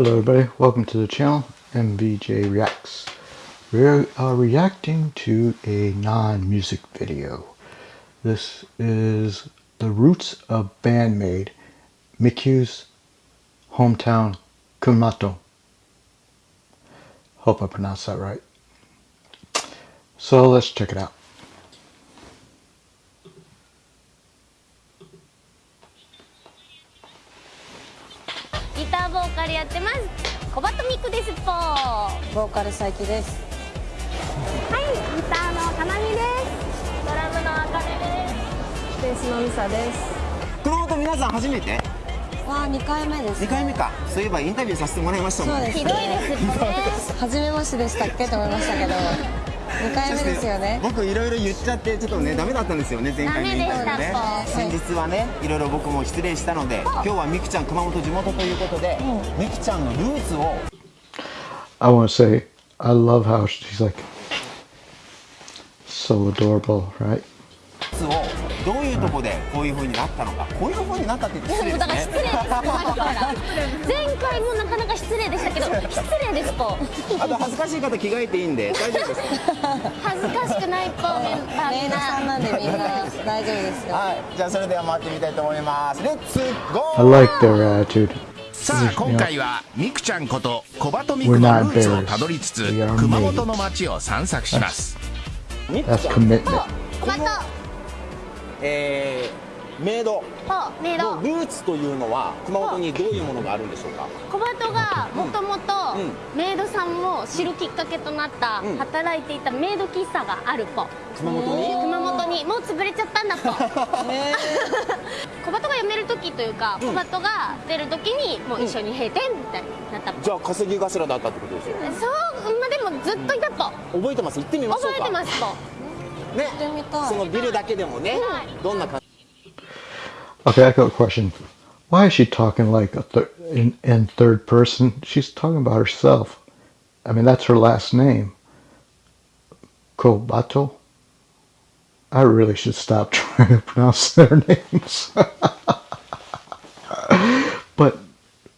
Hello everybody, welcome to the channel, MVJ Reacts. We are reacting to a non-music video. This is the roots of bandmate Mikyu's hometown Kumato. Hope I pronounced that right. So let's check it out. ターボーカルやってます。小バトミクですぽはボーカル佐伯です。いギターのかなみです。ドラムのあかねです。ベースのミサです。熊本皆さん初めて？わあ2回目です、2回目か。そういえばインタビューさせてもらいましたもんね。そうです。ひどいですぽね。初めましてでしたっけ？と思いましたけど2回目ですよね。僕いろいろ言っちゃってちょっとねダメだったんですよね前回のインタビね。先日はねいろいろ僕も失礼したので今日はみくちゃん熊本地元ということでみくちゃんのルーツを。I want to say, I love how she's like so adorable, right? ルーツをどういうとこでこういう風になったのかこういう風になったって言って失礼もうだから失礼です。前回もなかなか失礼でした。けど失礼ですぽあと恥ずかしい方着替えていいんで大丈夫です。か 恥ずかしくないぽメンバーみんさんな。なんでみんな大丈夫ですよはいじゃあそれでは回ってみたいと思います。レッツゴ I ー like their attitude. さあ今回はミクちゃんこと小鳩ミ We're クのルーツをたどりつつ熊本の街を散策します。みく That's ちゃん commitment. 小バトえー、メイド。ぽメイド。のルーツというのは熊本にどういうものがあるんでしょうか？小バトがもともとうメイドさんも知るきっかけとなったうん。働いていたメイド喫茶があるぽ熊本に？熊本に。もう潰れちゃったんだぽ小バトが辞める時というか小バトが出る時にもう一緒に閉店みたいになった。ぽじゃあ稼ぎ頭だったってことですよ。そうまあでもずっといたぽ覚えてます？行ってみましょうか。覚えてますぽねってみたいそのビルだけでもねどんな感じ Okay, I got a question. Why is she talking like a thir- in, in third person? She's talking about herself. I mean, that's her last name. Kobato? I really should stop trying to pronounce their names. but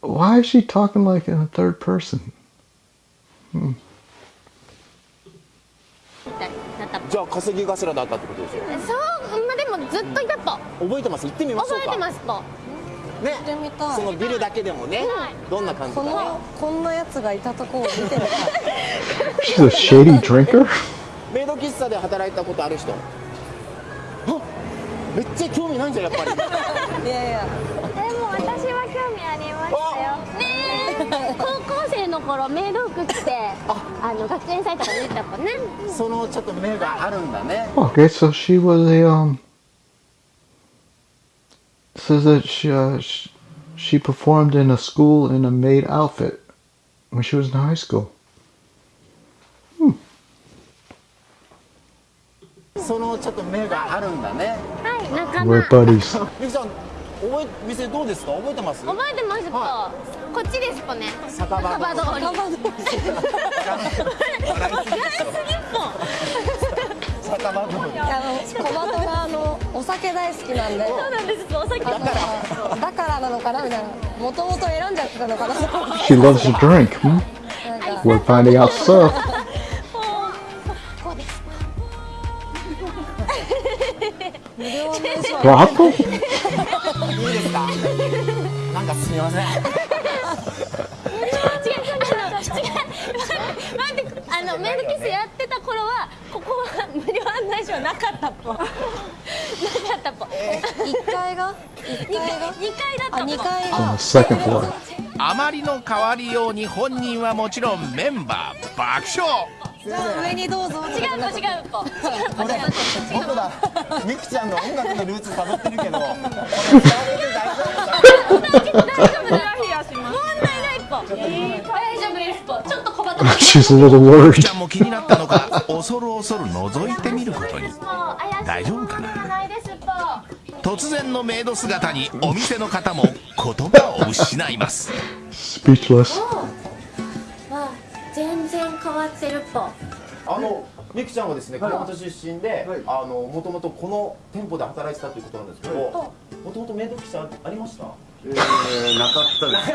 why is she talking like in a third person? み じゃあ稼ぎ頭だったってことですよ。そうまあでもずっといたぽ覚えてます？行ってみましょうか。覚えてますぽね。そのビルだけでもねどんな感じかね。このこんなやつがいたとこを見てみた。い She's a shady drinker? メイド喫茶で働いたことある人。あめっちゃ興味ないんじゃんやっぱり。いやいや。でも私は興味ありましたよ。ねえ の頃メイド服着てあの学園祭とか出てた子ねそのちょっと目があるんだね Okay, so she was a um. Says that she uh, sh- she performed in a school in a maid outfit when she was in high school. そのちょっと目があるんだねはい仲間 We're 覚 buddies. みくちゃん覚え店どうですか？覚えてます？えてますぽ、はこっちですぽね。酒場酒場通り。笑いすぎ酒場通り。あの小バトがあのお酒大好きなんで。そうなんです。ぽお酒。あのだからなのかなみたいな。もともと選んじゃってたのかな。She loves to drink. Hmm? We're finding out 無料の衣装 Brothel? いいですかなんかすみません。違う違う違う。待ってあのメイドキスやってた頃はここは無料案内所はなかったぽ。なかったぽ。1階が？1階が？2階だったあぽ。2階.あまりの変わりように本人はもちろんメンバー爆笑。じゃあ上にどうぞ。違うぽ違うぽ違うぽ違うぽ僕らみくちゃんの音楽のルーツ辿ってるけど。これ伝わってて大丈夫大丈夫だヒヤします問題ないぽ大丈夫です。ぽちょっと小バト She's a little worried. ちゃんも気になったのか恐る恐る覗いてみることに。大丈夫かな？突然のメイド姿にお店の方も言葉を失います。Speechless. わ全然変わってるぽ。あのみくちゃんはですね熊本出身で、あのもともとこの店舗で働いてたということなんですけど、もともとメイド喫茶ありました？えー、なかったです。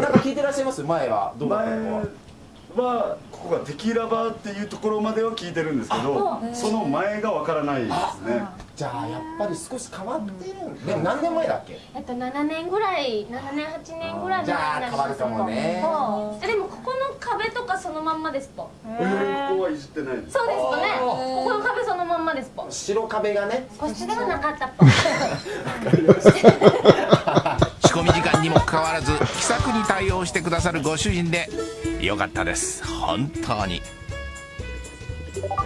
なんか聞いてらっしゃいます？前は。どうだった？のはここがテキーラバーっていうところまでは聞いてるんですけどその前がわからないですね。じゃあやっぱり少し変わってるんでも何年前だっけ？えっと7年ぐらい7年8年ぐらいじゃあ変わるかもね。でもここの壁とかそのまんまですぽ。えーここはいじってないですそうですぽね。ここの壁そのまんまですぽ。白壁がね。個室ではなかったぽ。仕込み時間にもかかわらず気さくに対応してくださるご主人でよかったです。本当に。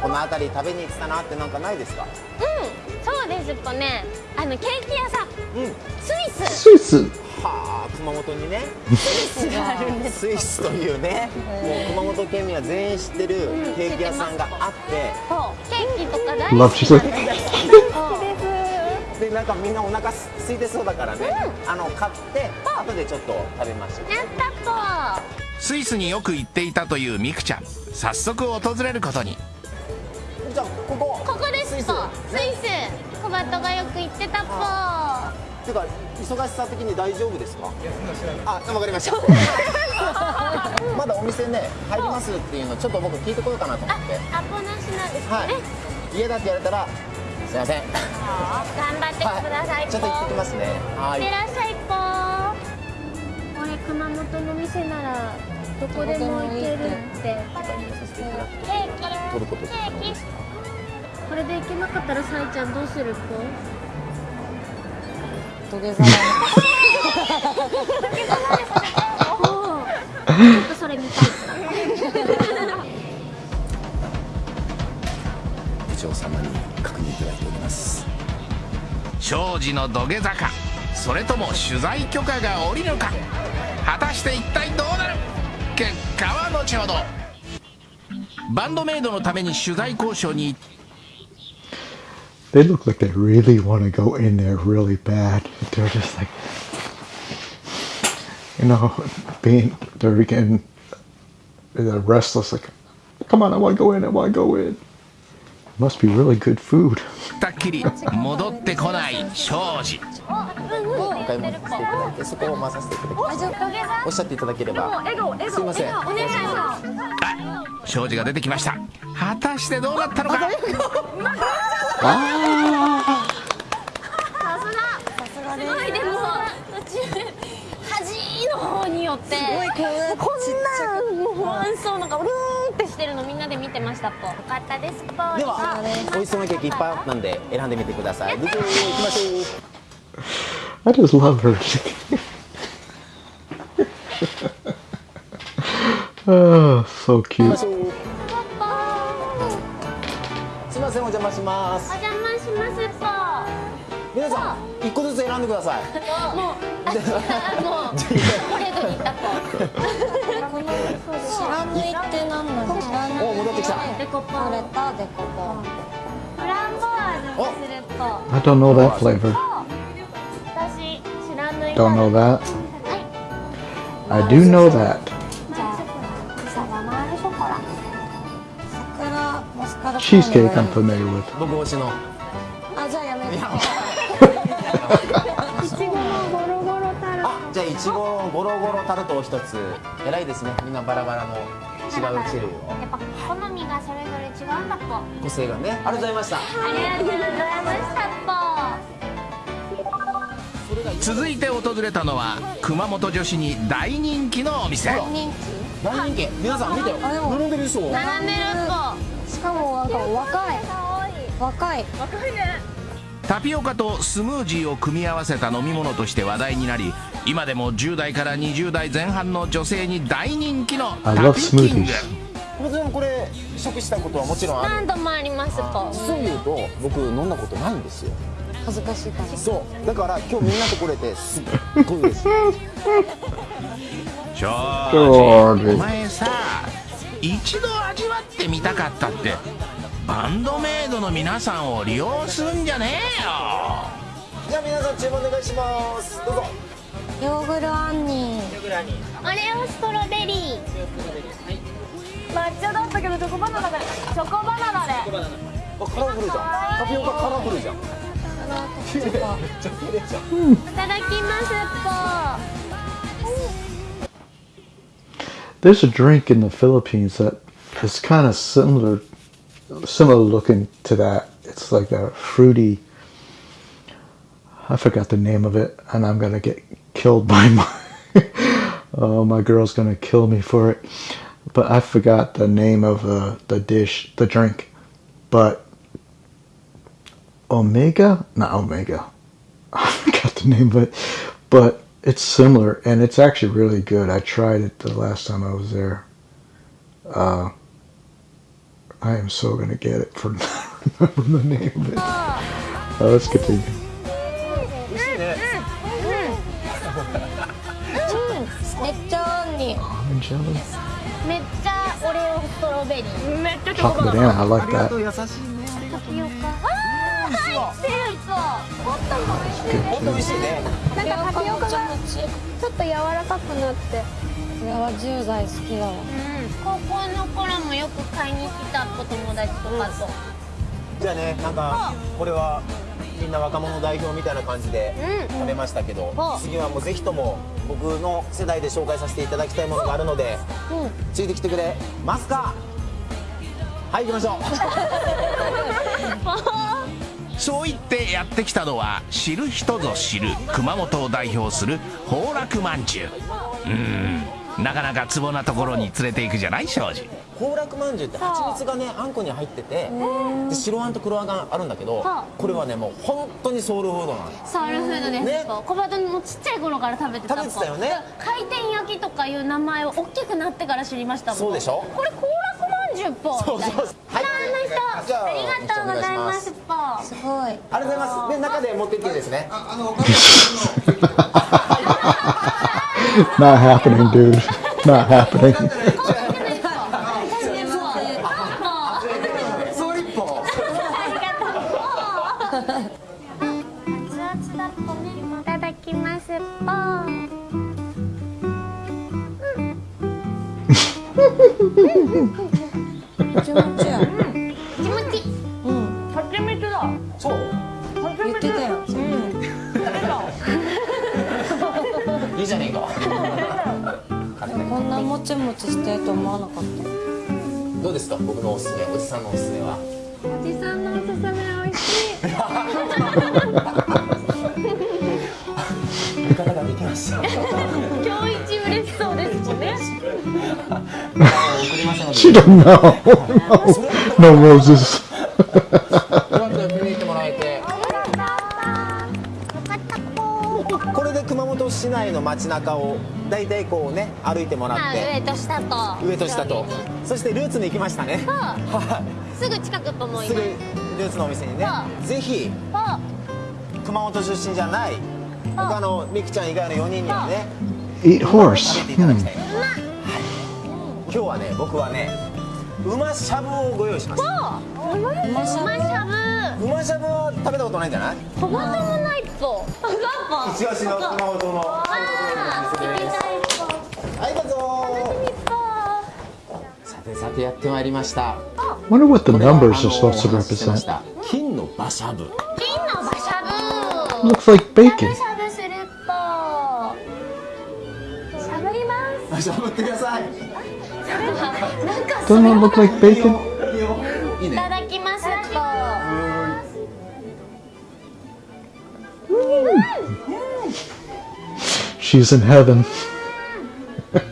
この辺り食べに行ってたなってなんかないですか？うんそうですぽね。あのケーキ屋さん。うん。スイス。スイス。はあ熊本にね。スイスがあるんですスイスというね。もう熊本県民は全員知ってるうんケーキ屋さんがあって。そうケーキとか大好きですでなんかみんなお腹す空いてそうだからね、あの買って後でちょっと食べましょうやったスイスによく行っていたというミクちゃん。早速訪れることに。じゃあここ。ぽここですぽスイス。小バトがよく行ってたぽ。ていうか忙しさ的に大丈夫ですか？あわかりました。まだお店ね入りますっていうのちょっと僕聞いてこようかなと思あって。アポなしなんですはい。ね家だって言われたらすいません。頑張ってくださいぽちょっと行ってきますね。はい。いってらっしゃいぽこれ熊本の店ならどこでも行けるって。ケーキ取ることケーキこれで行けなかったらさいちゃんどうする？ぽ土下座ちょっとそれ見たい部長様に確認いただいております。庄司の土下座かそれとも取材許可が下りるか。果たして一体どうなる？結果は後ほど。バンドメイドのために取材交渉に行っ They look like they really want to go in there really bad. They're just like, you know, being, they're getting they're restless, like, come on, I want to go in, I want to go in. Must be really good food. たっきり戻ってこない庄司。お買い物させていただいてそこを回させていただきますおっしゃっていただければすいませんお願いします。あ庄司が出てきました。果たしてどうなったのか？さすが。すごいでも端の方によって。こんなもう不安そうなんかうるーんってしてるのみんなで見てましたぽ。よかったですぽ。では美味しそうなケーキいっぱいあったんで選んでみてください。行きましょう。I just love her. oh, so cute. すいませんお邪魔します。お邪魔しますぽ。皆さん一個ずつ選んでください。もうあ違う。もう。これとに行ったぽ白縫いって何なの白縫いお戻ってきたデコポ取れンたデコポンフランボワーズにするぽ I don't know that flavor. 私知らない Don't know that. はい I do know that. じゃあサバマールショコラ桜マスカルポーネ Cheesecake がい I'm い familiar with. 僕推しのあじゃあやめてちごのゴロゴロタルトを一つ。偉いですね。みんなバラバラの違う種類を。やっぱ好みがそれぞれ違うんだ個性がね。ありがとうございました。りがとうございました。続いて訪れたのは熊本女子に大人気のお店。人大人気。皆さん見てよ。並んでるでしょぽ並んでる気しかもなんか若い。若い。タピオカとスムージーを組み合わせた飲み物として話題になり今でも10代から20代前半の女性に大人気のタピキング.もちろんこれ食したことはもちろんある何度もありますぽ実を言うと僕飲んだことないんですよ。恥ずかしいから。そう。だから今日みんなと来れてすっごい嬉しい。庄庄司司お前さ一度味わってみたかったってバンドメイドの皆さんを利用するんじゃねえよ。じゃあ皆さん注文お願いします。どうぞヨーグルアンニーオレオストロベリー抹茶だったけどチョコバナナでチョコバナナであカラフルじゃんタピオカカラフルじゃん いただきます There's a drink in the Philippines that is kind of similar, similar looking to that. It's like a fruity. I forgot the name of it, and I'm gonna get killed by my. oh, my girl's gonna kill me for it. But I forgot the name of uh, the dish, the drink. But Omega, not Omega. I forgot the name of it, but it's similar and it's actually really good. I tried it the last time I was there. Uh, I am so gonna get it for not remembering the name of it. Uh, let's continue. めっちゃオレオストロベリー。めっち I like that. 優しいねタピオカ。あー入ってるそうホットも美味しいね本当美味しいね。なんかタピオカがちょっと柔らかくなって。これは10代好きだわ。高校の頃もよく買いに来たお友達とかと。じゃあねなんかこれはみんな若者代表みたいな感じでうん。食べましたけど、うん。次はもうぜひとも僕の世代で紹介させていただきたいものがあるので、うんついてきてくれ。ますかはい行きましょう。そう言ってやってきたのは知る人ぞ知る熊本を代表する崩落まんじゅう。うーん。なかなかツボなところに連れて行くじゃない庄司。宝楽まんじゅうって蜂蜜がねあんこに入っててで白あんと黒あんがあるんだけどはこれはねもう本当にソウルフードなのソウルフードです。ね。小バトもちっちゃい頃から食べてた食べてたよね。回転焼きとかいう名前を大きくなってから知りましたもん。そうでしょ？これ幸楽まんじゅうっぽそうそうみたいなはい。あの人じゃあありがとうございます。ぽす。ごい。ありがとうございます。で中で持ってっていいですね。Not happening, dude. Not happening. いただきます。ぽもちもちや気持ちいいうん蜂蜜だそう。言ってたよ。いいじゃねえか。こんなもちもちしてると思わなかった。どうですか？僕のおすすめ。おじさんのおすすめは？おじさんのおすすめ美味しい ができました今日一嬉しそうですもんね。送りましたので She don't know. No, no roses. うまく見に行ってもらえて。よかった。ぽこれで熊本市内の街中を大体こうね歩いてもらまあって上と下と。上と下と。そしてルーツに行きましたね。そう。は すぐ近くと思いす。ぐいますルーツのお店にね。そぜひぽ熊本出身じゃない他のみくちゃん以外の4人にはね。Eat 食 horse. Hmm. はい、今日はね僕はね馬しゃぶをご用意しました。う。ましゃぶ。馬しゃぶは食べたことないんじゃない？トマト。もない一押しの熊本の。はいどうぞ。ぽさてさてやってまいりました。Wonder what the これは numbers あ are の supposed to お話ししてまし represent. た。金の馬しゃぶ。金の馬しゃぶ。Looks like bacon. しゃぶってください。なんか Doesn't it look like bacon? She's in heaven. お出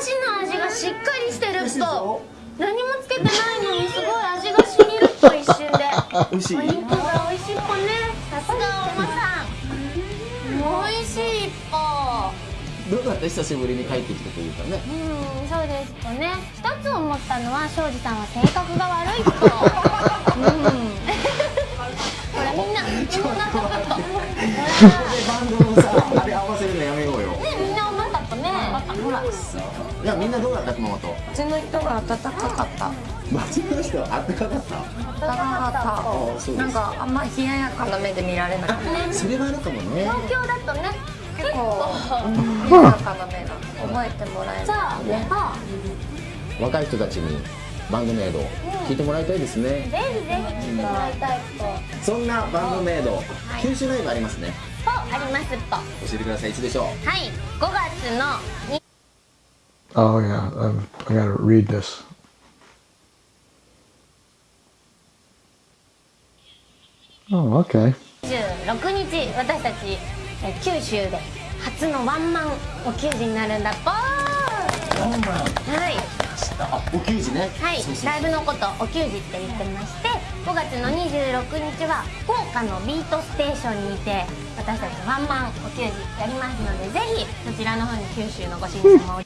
汁の味がしっかりしてると何もつけてないのにすごい味がしみると一瞬で。美味しい久しぶりに帰ってきたというかね。うんそうですとね。一つ思ったのは庄司さんは性格が悪いと。うん。ほらみんなみんなほバンドのさあれ合わせるのやめようよ。らねみんなおまかったね。ほらいやみんなどうだった熊本？うちの人が暖かかった。街の人。はあった？かかった。暖かかったなんかあんま冷ややかな目で見られなかった。それはあるかもね。東京だとね結構冷ややかな目が覚えてもらえさないあね若い人たちにバンドメイド聞いてもらいたいですね。ぜひぜひ聞いてもらいたいとそんなバンドメイド九州ライブありますね。とありますと。は教えてください。いつでしょう？い。5月の Oh yeah, um, I gotta read this. Oh, okay. 26日私たちえ九州で初のワンマンお給仕になるんだっぽーはいあお給仕ねはいそうそうライブのことお給仕って言ってまして5月の26日は福岡のビートステーションにて私たちワンマンお給仕やりますのでぜひそちらの方に九州のご親様を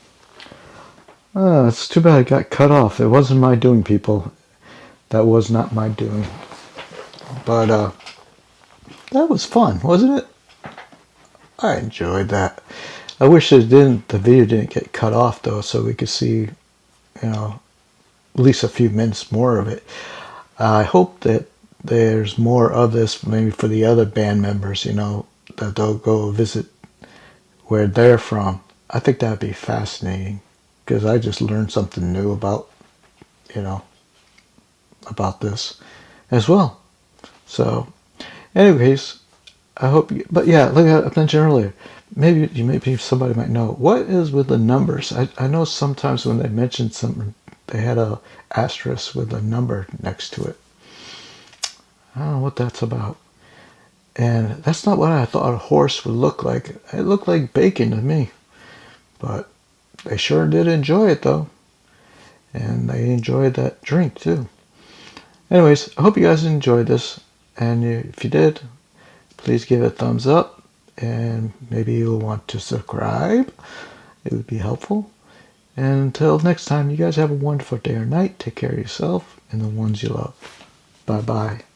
Oh, it's too bad it got cut off. It wasn't my doing, people. That was not my doing. But uh, that was fun, wasn't it? I enjoyed that. I wish it didn't. The video didn't get cut off though, so we could see, you know, at least a few minutes more of it. I hope that there's more of this, maybe for the other band members. You know, that they'll go visit where they're from. I think that'd be fascinating because I just learned something new about, you know, about this as well. So, anyways, I hope. You, but yeah, like I mentioned earlier, maybe you maybe somebody might know what is with the numbers. I I know sometimes when they mentioned something, they had a asterisk with a number next to it. I don't know what that's about. And that's not what I thought a horse would look like. It looked like bacon to me. But they sure did enjoy it though. And they enjoyed that drink too. Anyways, I hope you guys enjoyed this. And if you did, please give it a thumbs up. And maybe you'll want to subscribe. It would be helpful. And until next time, you guys have a wonderful day or night. Take care of yourself and the ones you love. Bye bye.